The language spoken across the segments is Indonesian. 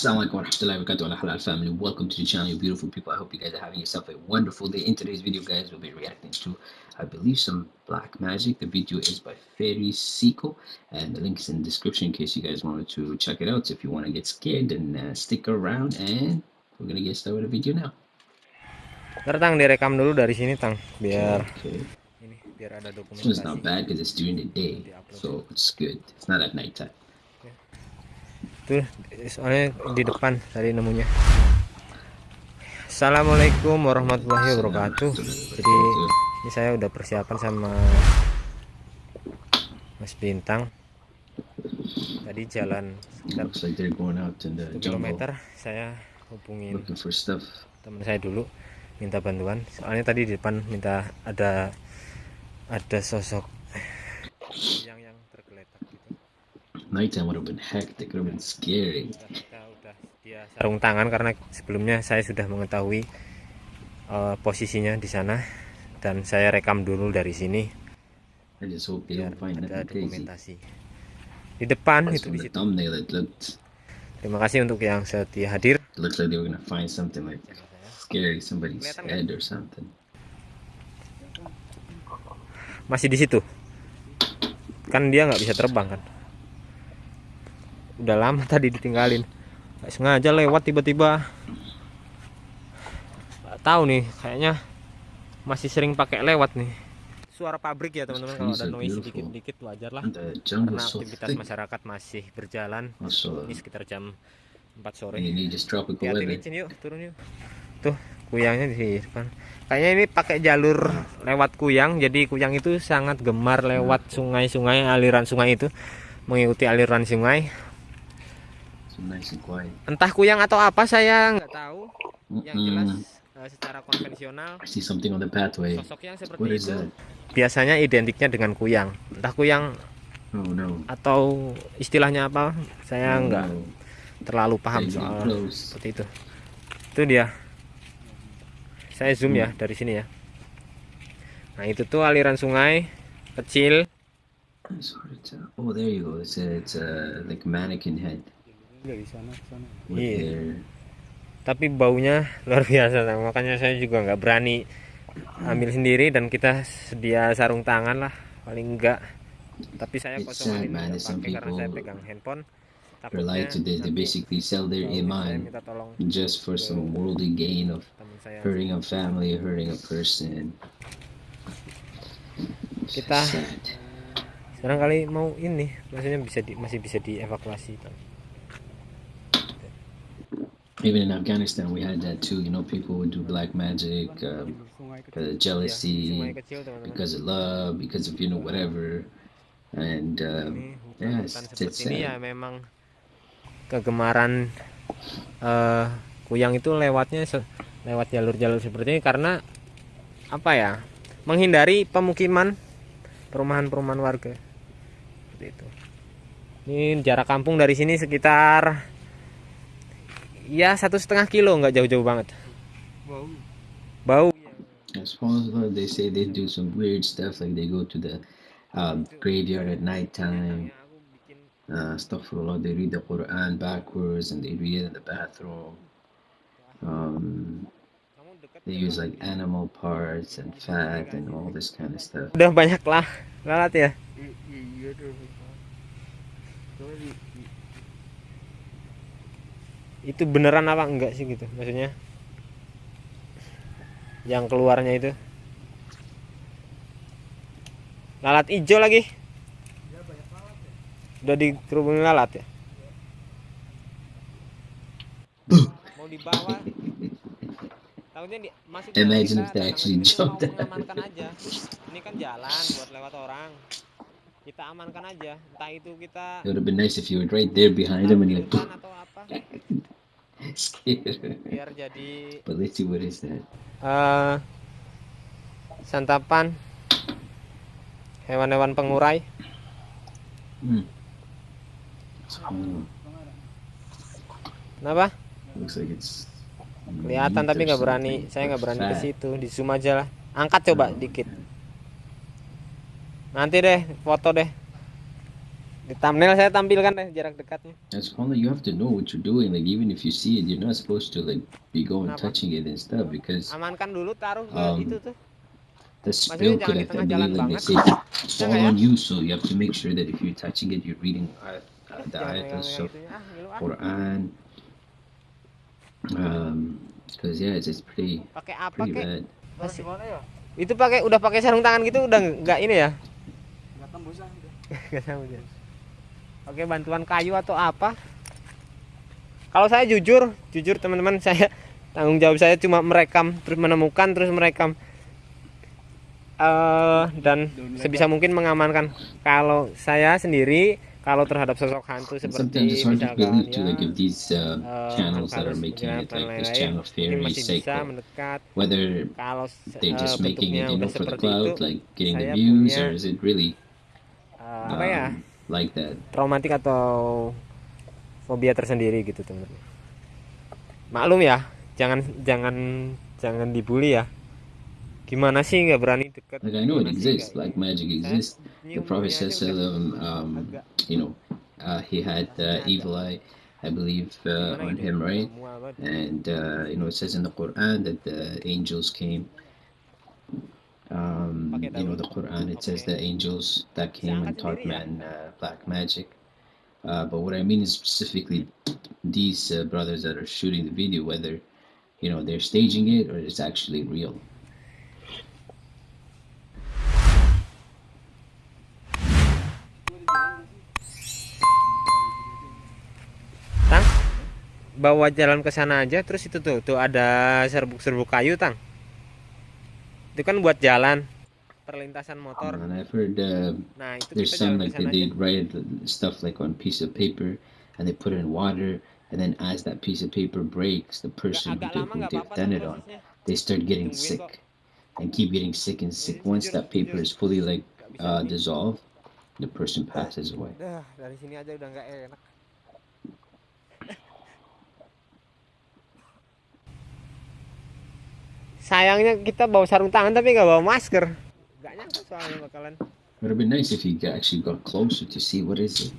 Assalamualaikum warahmatullahi wabarakatuh ala halal family. Welcome to the channel, you beautiful people. I hope you guys are having yourself a wonderful day. In today's video, guys, we'll be reacting to, I believe, some black magic. The video is by Fairy Seiko, and the link is in the description in case you guys wanted to check it out. So if you want to get scared, then uh, stick around, and we're gonna get started with the video now. Ntar tang direkam dulu dari sini tang biar Okay. ini biar ada This one's not bad because it's during the day, so it's good. It's not at nighttime. Tuh soalnya di depan tadi nemunya. Assalamualaikum warahmatullahi wabarakatuh. Jadi ini saya udah persiapan sama Mas Bintang. Tadi jalan sekitar Looks like they're going out in the 1 jungle km saya hubungin teman saya dulu minta bantuan soalnya tadi di depan minta ada ada sosok yang yang tergeletak gitu Nighttime would have been hectic. It would have been scary. Kita udah dia sarung tangan karena sebelumnya saya sudah mengetahui eh, posisinya di sana dan saya rekam dulu dari sini. I just hope they don't find ada dokumentasi. Di depan itu di situ. thumbnail, it looked terima kasih untuk yang setia hadir. It looked like they were gonna find something like scary, somebody's head or something. masih di situ. Kan dia nggak bisa terbang kan udah lama tadi ditinggalin. Nggak sengaja lewat tiba-tiba. Nggak tahu nih kayaknya masih sering pakai lewat nih. Suara pabrik ya teman-teman kalau ada noise dikit-dikit wajar lah. Karena aktivitas masyarakat masih berjalan. Ini sekitar jam 4 sore. Licin yuk turun yuk. Tuh kuyangnya di depan. Kayaknya ini pakai jalur lewat kuyang jadi kuyang itu sangat gemar lewat sungai-sungai aliran sungai itu. Mengikuti aliran sungai So nice and quiet. Entah kuyang atau apa saya nggak tahu yang jelas eh, secara konvensional I see something on the pathway. sosok yang What seperti is itu that? biasanya identiknya dengan kuyang entah kuyang Oh no. atau istilahnya apa saya Oh, nggak no. terlalu paham Getting soal close. seperti itu itu dia saya zoom ya dari sini ya nah itu tuh aliran sungai kecil. Oh, there you go. It's a, it's a like mannequin head. Dari sana ke sana. Iya. their tapi baunya luar biasa makanya saya juga nggak berani ambil sendiri dan kita sedia sarung tangan lah paling enggak tapi saya kosongan sad, ini pakai karena saya pegang handphone like to this. They basically sell their iman just for some worldly gain of hurting a family, hurting a person. kita Sad. sekarang kali mau ini maksudnya bisa di, masih bisa dievakuasi Tang. Even in Afghanistan, we had that too. You know, people would do black magic, um, because of jealousy, because of love, because of you know whatever. And um, yeah, it's, it's ya sad. memang kegemaran eh, kuyang itu lewatnya lewat jalur-jalur seperti ini karena apa ya menghindari pemukiman perumahan-perumahan warga seperti itu ini jarak kampung dari sini sekitar ya satu setengah kilo nggak jauh-jauh banget Bau. bau As love, they say they do some weird stuff, like they go to the um, graveyard at nighttime. Aku bikin Uh, astaghfirullah, they read the Quran backwards and they read it in the bathroom. Um, they use like animal parts and fat and all this kind of stuff. udah banyak lah lalat ya I- Iya tuh. Coba di- di- itu beneran apa enggak sih gitu maksudnya? Yang keluarnya itu. Lalat hijau lagi. Udah dikerubungin lalat ya? Mau dibawa. Takutnya di, ke Imagine kita if they actually mengamankan aja. Ini kan jalan buat lewat orang. Kita amankan aja. Entah itu kita It would have been nice if you were right there behind them and di like, atau apa. Biar jadi eh santapan. Hewan-hewan pengurai. Hmm. Kenapa? Kelihatan tapi nggak berani. Saya nggak berani ke situ. Di zoom aja lah. Angkat coba dikit. Nanti deh foto deh di thumbnail saya tampilkan deh jarak dekatnya As long you have to know what you're doing. Like even if you see it, you're not supposed to like be going Kenapa? touching it and stuff because amankan dulu taruh Um, itu tuh the spill could di have, I tengah jalan believe, like they banget. say, fall ya? on you. So you have to make sure that if you're touching it, you're reading uh, uh, the ayat of itunya ah ah Quran. Um, because yeah, it's, it's pretty pakai apa pretty bad. Mana ya? itu pakai udah pakai sarung tangan gitu udah nggak ini ya Nggak tembusan udah. Nggak dia. Oke bantuan kayu atau apa? Kalau saya jujur, jujur teman-teman saya tanggung jawab saya cuma merekam terus menemukan terus merekam eh dan sebisa mungkin mengamankan. Kalau saya sendiri kalau terhadap sosok hantu seperti misalkan ya uh, eh, channels that are making it, like this channel whether Kalau they're eh, just making it, you udah know, for the seperti itu, clout, like getting the saya views, punya, or is it really apa ya? Um, like that? traumatik atau fobia tersendiri gitu teman-teman. Maklum ya, jangan jangan jangan dibully ya. Gimana sih nggak berani dekat? Like I know it exists, black magic Saya exists. The Prophet says, um, agak you know, uh, he had uh, evil eye, I believe, uh, on gitu, him, right? And uh, you know, it says in the Quran that the angels came. Um, you know, the Quran it says the angels that came and taught sendiri man uh, black magic. Uh, but what I mean is specifically these uh, brothers that are shooting the video, whether you know they're staging it or it's actually real. Tang, bawa jalan ke sana aja terus itu tuh tuh ada serbuk-serbuk kayu tang. Itu kan buat jalan perlintasan motor. And I've heard uh, Nah itu there's some like they, they write stuff like on piece of paper and they put it in water and then as that piece of paper breaks the person who, they, who nggak they've apa-apa done it on they start getting sick and keep getting sick and sick. Once that paper is fully like uh, dissolved the person passes away. Dari sini aja udah nggak enak. Sayangnya kita bawa sarung tangan tapi nggak bawa masker. Nyangka soalnya bakalan. it would have been nice if you actually got closer to see what is it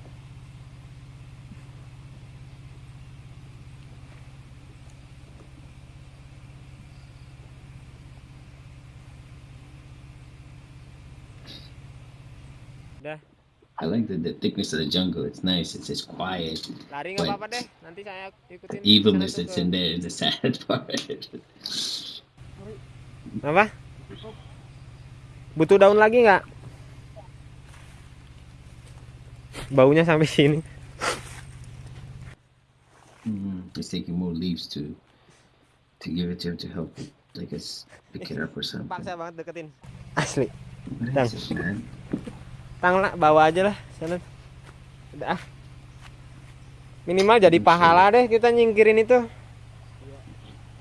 I like the, the thickness of the jungle it's nice it's just quiet lari nggak apa-apa deh. Nanti saya ikutin. the evilness that's in there is the sad part Apa? Butuh daun lagi nggak? Baunya sampai sini. mm, it's taking more leaves to to give it to him to help I guess pick it up or something Paksa banget deketin. Asli. Man? Tang lah, bawa aja lah sana. Udah ah. Minimal jadi pahala deh kita nyingkirin itu.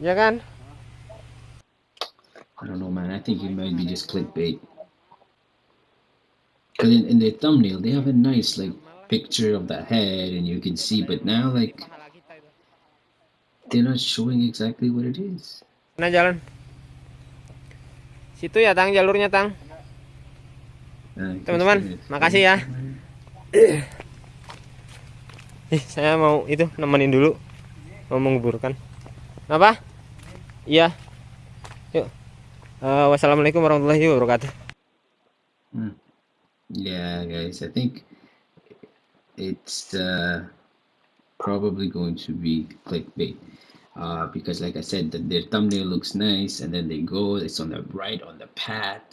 Ya kan? I don't know, man. I think it might be just clickbait. Because in, in their thumbnail, they have a nice like picture of the head, and you can see. But now, like, they're not showing exactly what it is. Mana jalan? Situ ya Tang jalurnya Tang. Guess Teman-teman, makasih ya. Ih, saya mau itu nemenin dulu. Mau menguburkan. Apa? Iya. Eh, wassalamualaikum warahmatullahi wabarakatuh. Hmm. Yeah, guys. I think it's uh, probably going to be clickbait. Uh, because, like I said, the, their thumbnail looks nice, and then they go, it's on the right on the path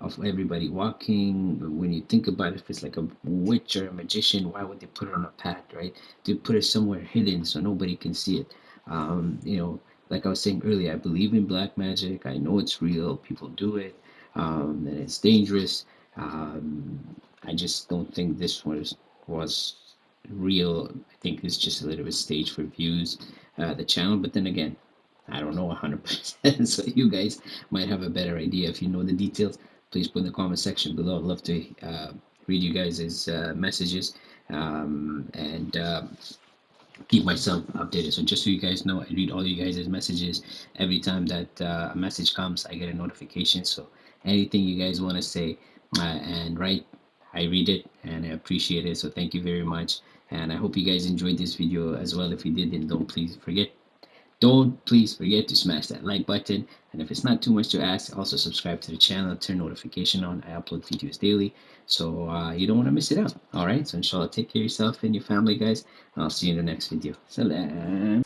of everybody walking. When you think about it, if it's like a witch or a magician, why would they put it on a path, right? To put it somewhere hidden so nobody can see it. Um, you know, like I was saying earlier, I believe in black magic. I know it's real. People do it, um, and it's dangerous. Um, I just don't think this was was real. I think it's just a little bit staged for views, uh, the channel. But then again, I don't know 100%. so you guys might have a better idea. If you know the details, please put in the comment section below. I'd love to uh, read you guys' uh, messages um, and uh, keep myself updated. So just so you guys know, I read all you guys' messages. Every time that uh, a message comes, I get a notification. So anything you guys want to say uh, and write, I read it and I appreciate it. So thank you very much. And I hope you guys enjoyed this video as well. If you did, then don't please forget don't please forget to smash that like button. And if it's not too much to ask also subscribe to the channel turn notification on. I upload videos daily. So uh, you don't want to miss it out. All right? So inshallah take care of yourself and your family guys. I'll see you in the next video. Salam.